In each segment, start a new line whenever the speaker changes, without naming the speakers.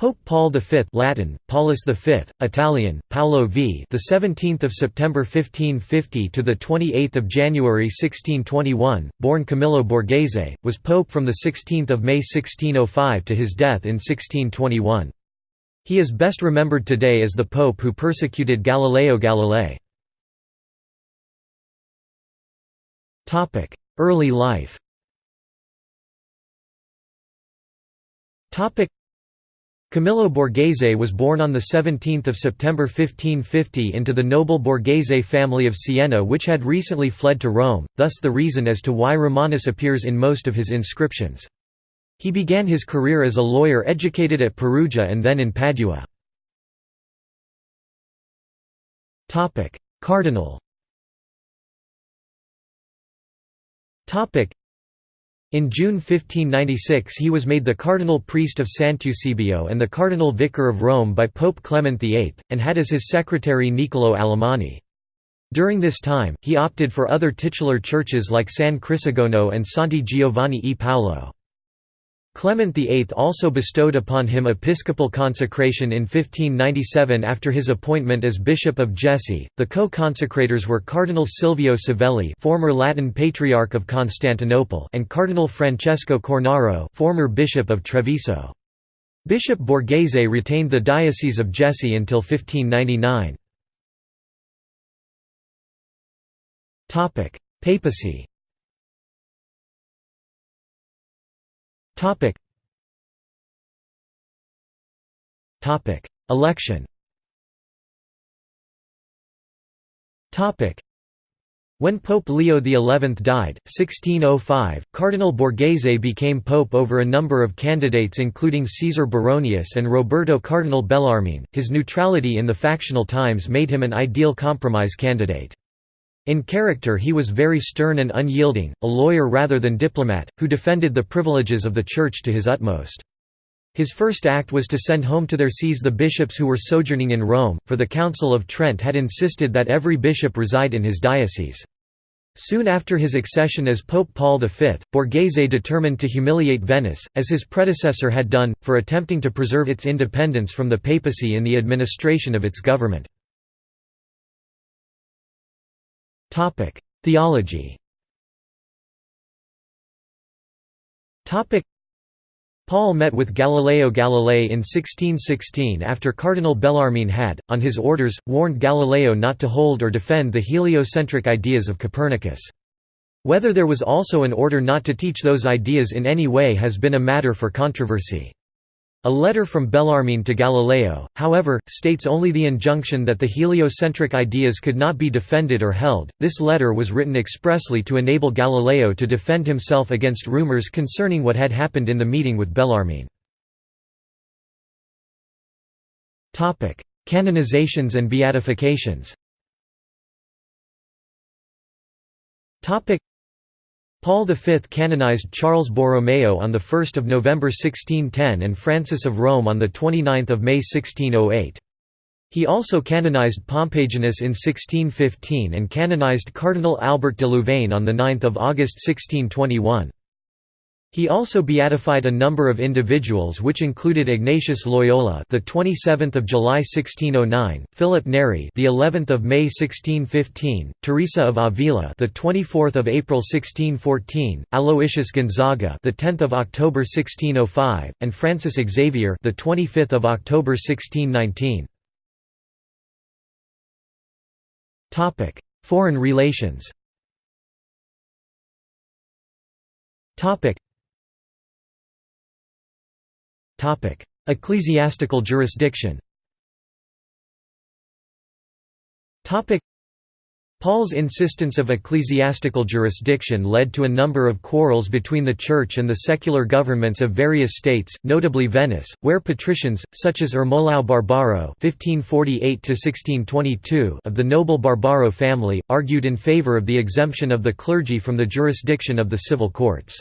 Pope Paul V Latin Paulus V Italian Paolo V the 17th of September 1550 to the 28th of January 1621 born Camillo Borghese was pope from the 16th of May 1605 to his death in 1621 He is best remembered today as the pope who persecuted Galileo Galilei. Topic Early life. Topic Camillo Borghese was born on 17 September 1550 into the noble Borghese family of Siena which had recently fled to Rome, thus the reason as to why Romanus appears in most of his inscriptions. He began his career as a lawyer educated at Perugia and then in Padua. Cardinal in June 1596 he was made the cardinal priest of Sant'Eusebio and the cardinal vicar of Rome by Pope Clement VIII, and had as his secretary Niccolò Alamanni. During this time, he opted for other titular churches like San Crisogono and Santi Giovanni e Paolo. Clement VIII also bestowed upon him episcopal consecration in 1597 after his appointment as Bishop of Jesi. The co-consecrators were Cardinal Silvio Savelli, former Latin Patriarch of Constantinople, and Cardinal Francesco Cornaro, former Bishop of Treviso. Bishop Borghese retained the Diocese of Jesi until 1599. Topic: Papacy Topic. Topic. Election Topic. When Pope Leo XI died, 1605, Cardinal Borghese became pope over a number of candidates including Caesar Baronius and Roberto Cardinal Bellarmine. His neutrality in the factional times made him an ideal compromise candidate. In character he was very stern and unyielding, a lawyer rather than diplomat, who defended the privileges of the Church to his utmost. His first act was to send home to their sees the bishops who were sojourning in Rome, for the Council of Trent had insisted that every bishop reside in his diocese. Soon after his accession as Pope Paul V, Borghese determined to humiliate Venice, as his predecessor had done, for attempting to preserve its independence from the papacy in the administration of its government. Theology. Paul met with Galileo Galilei in 1616 after Cardinal Bellarmine had, on his orders, warned Galileo not to hold or defend the heliocentric ideas of Copernicus. Whether there was also an order not to teach those ideas in any way has been a matter for controversy. A letter from Bellarmine to Galileo, however, states only the injunction that the heliocentric ideas could not be defended or held. This letter was written expressly to enable Galileo to defend himself against rumors concerning what had happened in the meeting with Bellarmine. Topic: Canonizations and beatifications. Topic: Paul V canonized Charles Borromeo on 1 November 1610 and Francis of Rome on 29 May 1608. He also canonized Pompaginus in 1615 and canonized Cardinal Albert de Louvain on 9 August 1621. He also beatified a number of individuals which included Ignatius Loyola, the 27th of July 1609, Philip Neri, the 11th of May 1615, Teresa of Avila, the 24th of April 1614, Aloysius Gonzaga, the 10th of October 1605, and Francis Xavier, the 25th of October 1619. Topic: Foreign relations. Topic: Ecclesiastical jurisdiction. Paul's insistence of ecclesiastical jurisdiction led to a number of quarrels between the Church and the secular governments of various states, notably Venice, where patricians, such as Ermolao Barbaro (1548–1622) of the noble Barbaro family, argued in favor of the exemption of the clergy from the jurisdiction of the civil courts.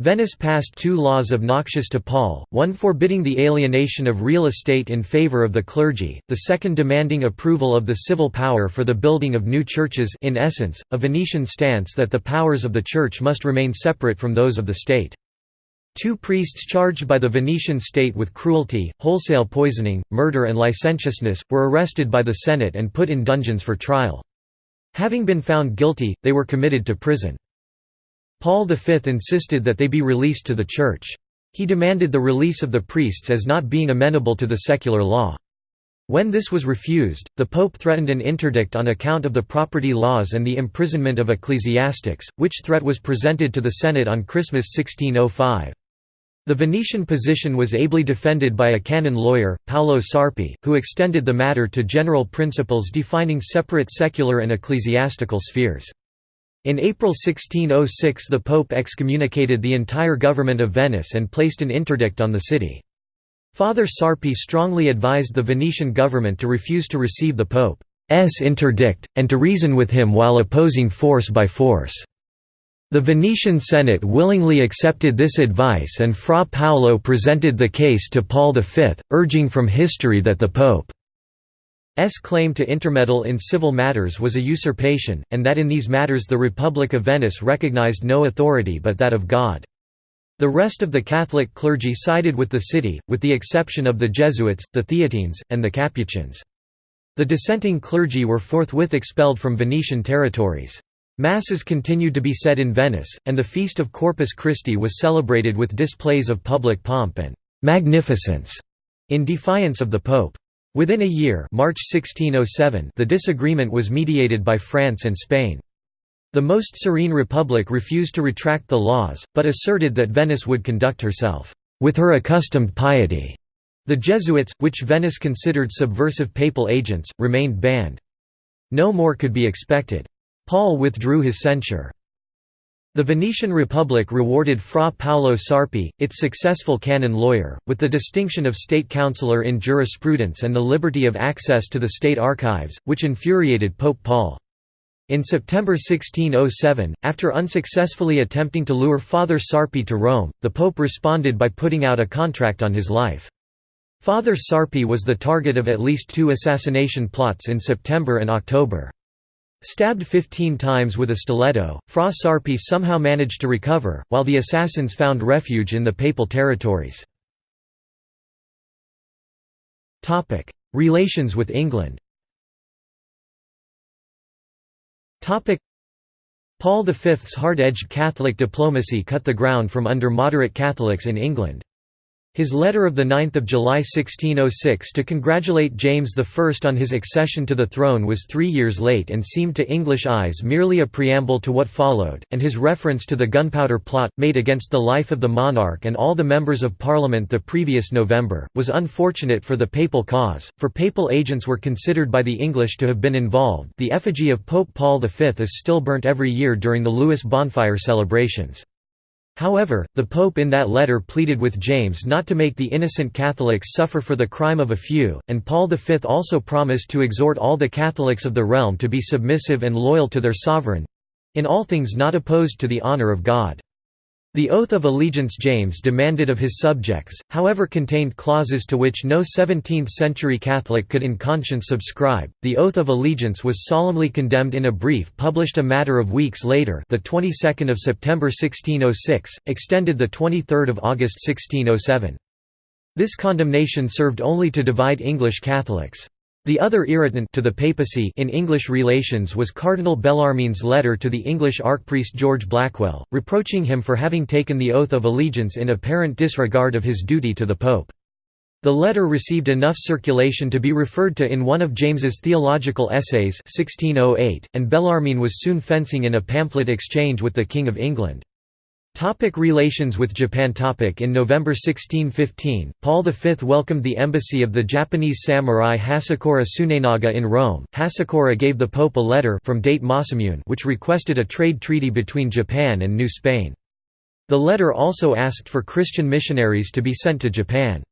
Venice passed two laws obnoxious to Paul, one forbidding the alienation of real estate in favor of the clergy, the second demanding approval of the civil power for the building of new churches in essence, a Venetian stance that the powers of the Church must remain separate from those of the state. Two priests charged by the Venetian state with cruelty, wholesale poisoning, murder and licentiousness, were arrested by the Senate and put in dungeons for trial. Having been found guilty, they were committed to prison. Paul V insisted that they be released to the Church. He demanded the release of the priests as not being amenable to the secular law. When this was refused, the Pope threatened an interdict on account of the property laws and the imprisonment of ecclesiastics, which threat was presented to the Senate on Christmas 1605. The Venetian position was ably defended by a canon lawyer, Paolo Sarpi, who extended the matter to general principles defining separate secular and ecclesiastical spheres. In April 1606 the Pope excommunicated the entire government of Venice and placed an interdict on the city. Father Sarpi strongly advised the Venetian government to refuse to receive the Pope's interdict, and to reason with him while opposing force by force. The Venetian Senate willingly accepted this advice and Fra Paolo presented the case to Paul V, urging from history that the Pope's claim to intermeddle in civil matters was a usurpation, and that in these matters the Republic of Venice recognized no authority but that of God. The rest of the Catholic clergy sided with the city, with the exception of the Jesuits, the Theatines, and the Capuchins. The dissenting clergy were forthwith expelled from Venetian territories. Masses continued to be said in Venice, and the feast of Corpus Christi was celebrated with displays of public pomp and «magnificence» in defiance of the Pope. Within a year March 1607 the disagreement was mediated by France and Spain. The most serene republic refused to retract the laws, but asserted that Venice would conduct herself with her accustomed piety. The Jesuits, which Venice considered subversive papal agents, remained banned. No more could be expected. Paul withdrew his censure. The Venetian Republic rewarded Fra Paolo Sarpi, its successful canon lawyer, with the distinction of state councillor in jurisprudence and the liberty of access to the state archives, which infuriated Pope Paul. In September 1607, after unsuccessfully attempting to lure Father Sarpi to Rome, the Pope responded by putting out a contract on his life. Father Sarpi was the target of at least two assassination plots in September and October. Stabbed 15 times with a stiletto, Fra Sarpi somehow managed to recover, while the assassins found refuge in the papal territories. Relations with England Paul V's hard-edged Catholic diplomacy cut the ground from under moderate Catholics in England. His letter of 9 July 1606 to congratulate James I on his accession to the throne was three years late and seemed to English eyes merely a preamble to what followed, and his reference to the gunpowder plot, made against the life of the monarch and all the members of parliament the previous November, was unfortunate for the papal cause, for papal agents were considered by the English to have been involved the effigy of Pope Paul V is still burnt every year during the Lewes bonfire celebrations. However, the Pope in that letter pleaded with James not to make the innocent Catholics suffer for the crime of a few, and Paul V also promised to exhort all the Catholics of the realm to be submissive and loyal to their sovereign—in all things not opposed to the honour of God. The oath of allegiance James demanded of his subjects, however contained clauses to which no 17th-century Catholic could in conscience subscribe. The oath of allegiance was solemnly condemned in a brief published a matter of weeks later, the 22nd of September 1606, extended the 23rd of August 1607. This condemnation served only to divide English Catholics. The other irritant to the papacy in English relations was Cardinal Bellarmine's letter to the English archpriest George Blackwell, reproaching him for having taken the oath of allegiance in apparent disregard of his duty to the Pope. The letter received enough circulation to be referred to in one of James's theological essays 1608, and Bellarmine was soon fencing in a pamphlet exchange with the King of England. Topic relations with Japan topic In November 1615, Paul V welcomed the embassy of the Japanese samurai Hasekura Tsunenaga in Rome. Hasekura gave the Pope a letter from Date Masamune which requested a trade treaty between Japan and New Spain. The letter also asked for Christian missionaries to be sent to Japan.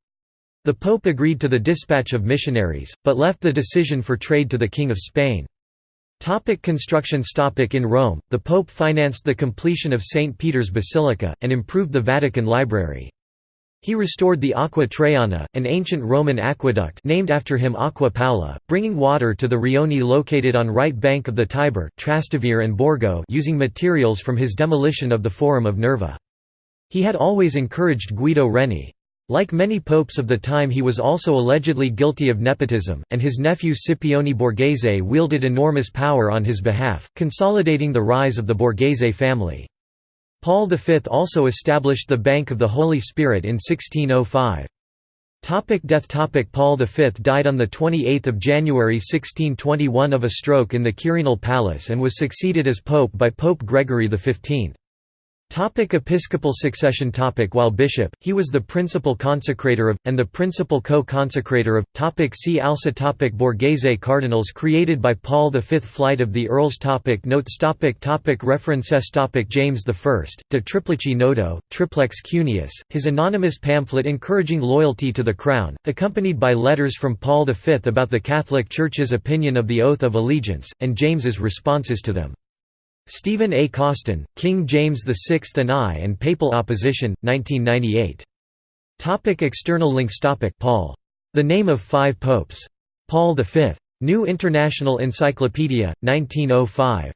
The Pope agreed to the dispatch of missionaries, but left the decision for trade to the King of Spain. Topic constructions topic In Rome, the Pope financed the completion of St. Peter's Basilica, and improved the Vatican Library. He restored the Aqua Traiana, an ancient Roman aqueduct named after him Aqua Paula, bringing water to the rioni located on right bank of the Tiber Trastevere and Borgo using materials from his demolition of the Forum of Nerva. He had always encouraged Guido Reni. Like many popes of the time he was also allegedly guilty of nepotism, and his nephew Scipione Borghese wielded enormous power on his behalf, consolidating the rise of the Borghese family. Paul V also established the Bank of the Holy Spirit in 1605. Topic death Topic Paul V died on 28 January 1621 of a stroke in the Quirinal Palace and was succeeded as pope by Pope Gregory XV. Topic Episcopal succession topic While bishop, he was the principal consecrator of, and the principal co-consecrator of, topic See also topic Borghese cardinals created by Paul V Flight of the Earls topic Notes topic topic References topic James I, De Triplici Nodo, Triplex Cuneus, his anonymous pamphlet encouraging loyalty to the Crown, accompanied by letters from Paul V about the Catholic Church's opinion of the Oath of Allegiance, and James's responses to them. Stephen A. Coston, King James VI and I and Papal Opposition, 1998. Topic external links Topic Paul. The Name of Five Popes. Paul V. New International Encyclopedia, 1905.